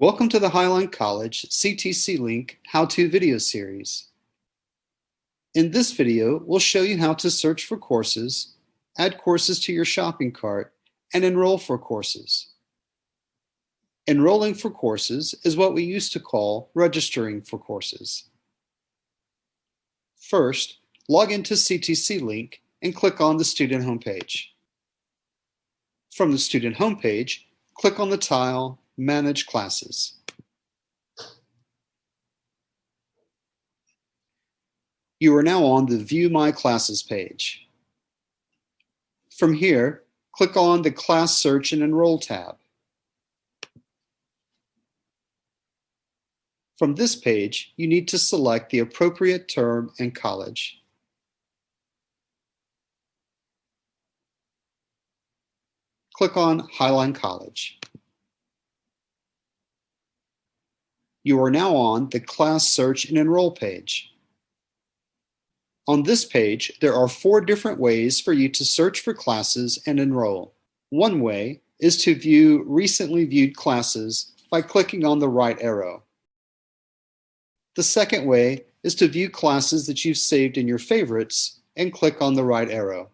Welcome to the Highline College CTC Link How-To video series. In this video, we'll show you how to search for courses, add courses to your shopping cart, and enroll for courses. Enrolling for courses is what we used to call registering for courses. First, log into CTC Link and click on the student homepage. From the student homepage, click on the tile Manage Classes. You are now on the View My Classes page. From here, click on the Class Search and Enroll tab. From this page, you need to select the appropriate term and college. Click on Highline College. You are now on the Class Search and Enroll page. On this page, there are four different ways for you to search for classes and enroll. One way is to view recently viewed classes by clicking on the right arrow. The second way is to view classes that you've saved in your favorites and click on the right arrow.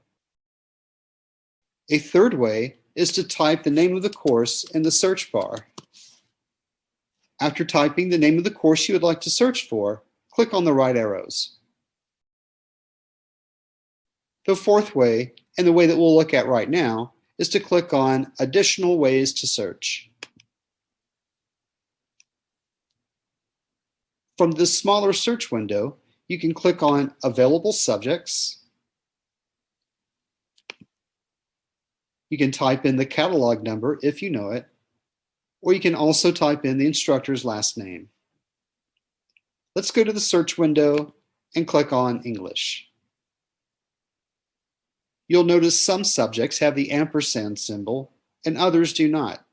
A third way is to type the name of the course in the search bar. After typing the name of the course you would like to search for, click on the right arrows. The fourth way, and the way that we'll look at right now, is to click on Additional Ways to Search. From this smaller search window, you can click on Available Subjects. You can type in the catalog number if you know it, or you can also type in the instructor's last name. Let's go to the search window and click on English. You'll notice some subjects have the ampersand symbol and others do not.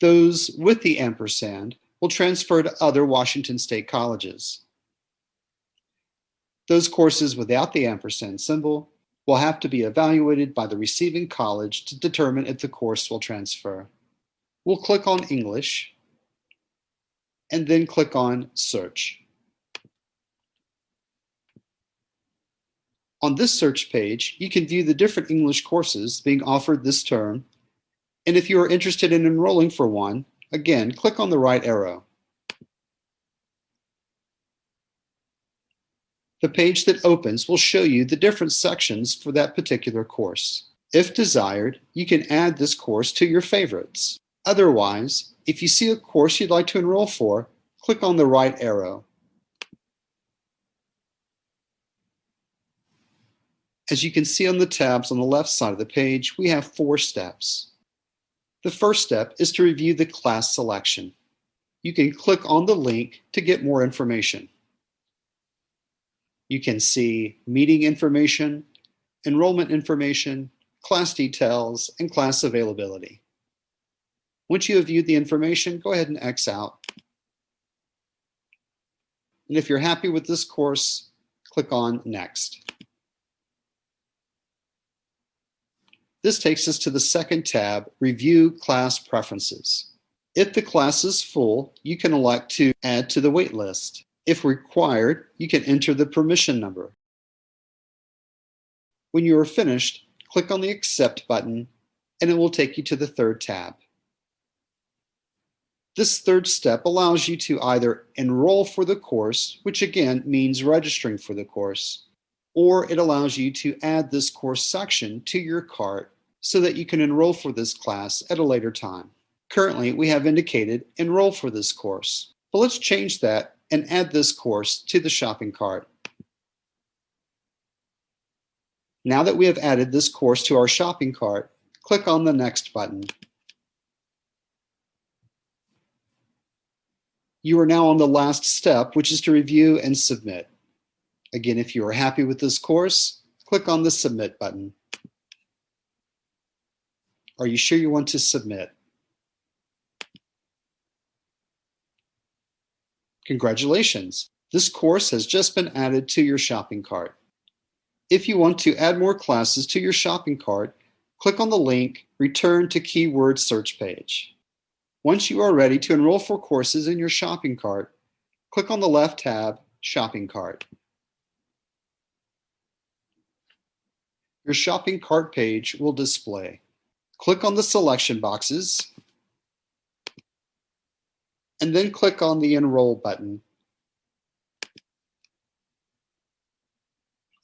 Those with the ampersand will transfer to other Washington State colleges. Those courses without the ampersand symbol will have to be evaluated by the receiving college to determine if the course will transfer. We'll click on English and then click on Search. On this search page, you can view the different English courses being offered this term. And if you are interested in enrolling for one, Again, click on the right arrow. The page that opens will show you the different sections for that particular course. If desired, you can add this course to your favorites. Otherwise, if you see a course you'd like to enroll for, click on the right arrow. As you can see on the tabs on the left side of the page, we have four steps. The first step is to review the class selection. You can click on the link to get more information. You can see meeting information, enrollment information, class details, and class availability. Once you have viewed the information, go ahead and X out. And if you're happy with this course, click on Next. This takes us to the second tab, Review Class Preferences. If the class is full, you can elect to add to the wait list. If required, you can enter the permission number. When you are finished, click on the Accept button and it will take you to the third tab. This third step allows you to either enroll for the course, which again means registering for the course, or it allows you to add this course section to your cart so that you can enroll for this class at a later time. Currently, we have indicated enroll for this course, but let's change that and add this course to the shopping cart. Now that we have added this course to our shopping cart, click on the Next button. You are now on the last step, which is to review and submit. Again, if you are happy with this course, click on the Submit button. Are you sure you want to submit? Congratulations! This course has just been added to your shopping cart. If you want to add more classes to your shopping cart, click on the link Return to Keyword Search page. Once you are ready to enroll for courses in your shopping cart, click on the left tab, Shopping Cart. Your shopping cart page will display. Click on the selection boxes and then click on the Enroll button.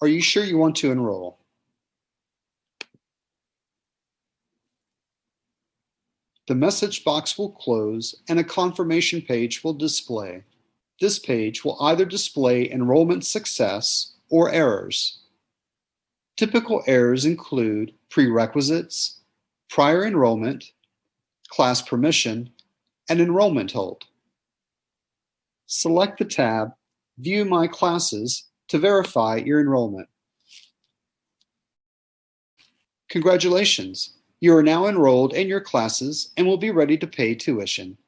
Are you sure you want to enroll? The message box will close and a confirmation page will display. This page will either display enrollment success or errors. Typical errors include prerequisites, prior enrollment, class permission, and enrollment hold. Select the tab View My Classes to verify your enrollment. Congratulations! You are now enrolled in your classes and will be ready to pay tuition.